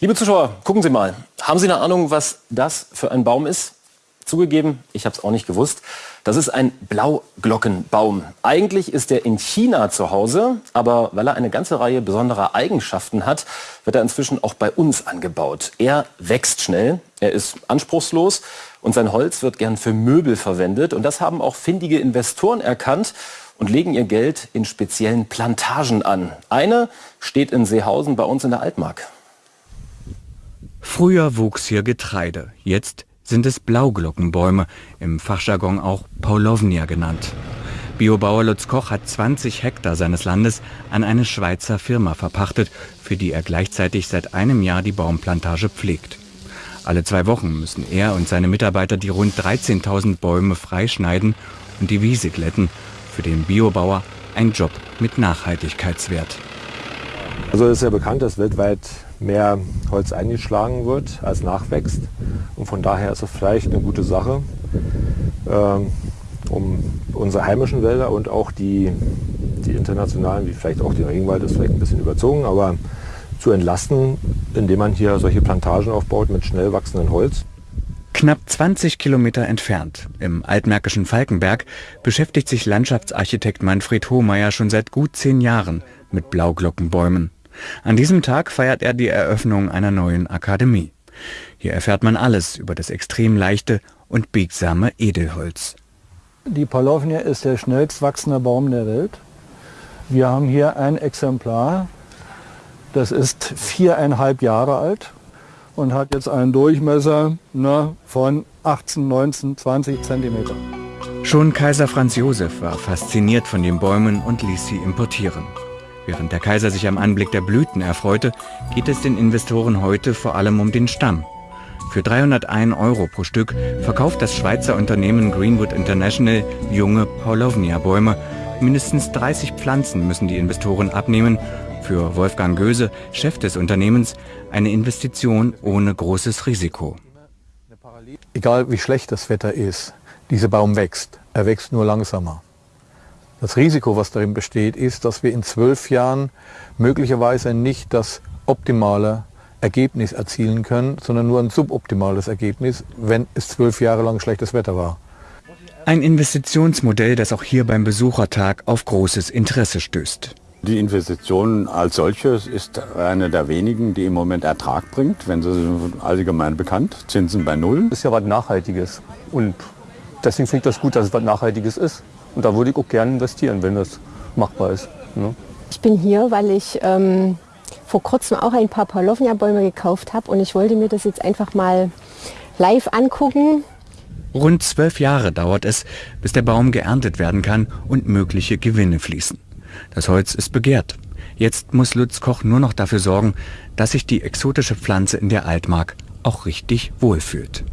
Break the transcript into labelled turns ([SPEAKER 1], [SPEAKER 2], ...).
[SPEAKER 1] Liebe Zuschauer, gucken Sie mal. Haben Sie eine Ahnung, was das für ein Baum ist? Zugegeben, ich habe es auch nicht gewusst. Das ist ein Blauglockenbaum. Eigentlich ist er in China zu Hause, aber weil er eine ganze Reihe besonderer Eigenschaften hat, wird er inzwischen auch bei uns angebaut. Er wächst schnell, er ist anspruchslos und sein Holz wird gern für Möbel verwendet. Und das haben auch findige Investoren erkannt und legen ihr Geld in speziellen Plantagen an. Eine steht in Seehausen bei uns in der Altmark.
[SPEAKER 2] Früher wuchs hier Getreide, jetzt sind es Blauglockenbäume, im Fachjargon auch Paulovnia genannt. Biobauer Lutz Koch hat 20 Hektar seines Landes an eine Schweizer Firma verpachtet, für die er gleichzeitig seit einem Jahr die Baumplantage pflegt. Alle zwei Wochen müssen er und seine Mitarbeiter die rund 13.000 Bäume freischneiden und die Wiese glätten. Für den Biobauer ein Job mit Nachhaltigkeitswert.
[SPEAKER 3] Also es ist ja bekannt, dass weltweit mehr Holz eingeschlagen wird, als nachwächst. Und von daher ist es vielleicht eine gute Sache, ähm, um unsere heimischen Wälder und auch die, die internationalen, wie vielleicht auch den Regenwald, ist vielleicht ein bisschen überzogen, aber zu entlasten, indem man hier solche Plantagen aufbaut mit schnell wachsendem Holz.
[SPEAKER 2] Knapp 20 Kilometer entfernt, im altmärkischen Falkenberg, beschäftigt sich Landschaftsarchitekt Manfred Hohmeier schon seit gut zehn Jahren mit Blauglockenbäumen. An diesem Tag feiert er die Eröffnung einer neuen Akademie. Hier erfährt man alles über das extrem leichte und biegsame Edelholz.
[SPEAKER 4] Die Paulovnia ist der schnellst wachsende Baum der Welt. Wir haben hier ein Exemplar, das ist viereinhalb Jahre alt und hat jetzt einen Durchmesser ne, von 18, 19, 20 Zentimeter.
[SPEAKER 2] Schon Kaiser Franz Josef war fasziniert von den Bäumen und ließ sie importieren. Während der Kaiser sich am Anblick der Blüten erfreute, geht es den Investoren heute vor allem um den Stamm. Für 301 Euro pro Stück verkauft das Schweizer Unternehmen Greenwood International junge Paulovnia-Bäume. Mindestens 30 Pflanzen müssen die Investoren abnehmen. Für Wolfgang Göse, Chef des Unternehmens, eine Investition ohne großes Risiko.
[SPEAKER 4] Egal wie schlecht das Wetter ist, dieser Baum wächst. Er wächst nur langsamer. Das Risiko, was darin besteht, ist, dass wir in zwölf Jahren möglicherweise nicht das optimale Ergebnis erzielen können, sondern nur ein suboptimales Ergebnis, wenn es zwölf Jahre lang schlechtes Wetter war.
[SPEAKER 2] Ein Investitionsmodell, das auch hier beim Besuchertag auf großes Interesse stößt.
[SPEAKER 5] Die Investition als solches ist eine der wenigen, die im Moment Ertrag bringt, wenn sie allgemein bekannt, Zinsen bei Null.
[SPEAKER 4] Das ist ja was Nachhaltiges und deswegen finde ich das gut, dass es was Nachhaltiges ist. Und da würde ich auch gerne investieren, wenn das machbar ist. Ne?
[SPEAKER 6] Ich bin hier, weil ich ähm, vor kurzem auch ein paar Paulovnia-Bäume gekauft habe und ich wollte mir das jetzt einfach mal live angucken.
[SPEAKER 2] Rund zwölf Jahre dauert es, bis der Baum geerntet werden kann und mögliche Gewinne fließen. Das Holz ist begehrt. Jetzt muss Lutz Koch nur noch dafür sorgen, dass sich die exotische Pflanze in der Altmark auch richtig wohlfühlt.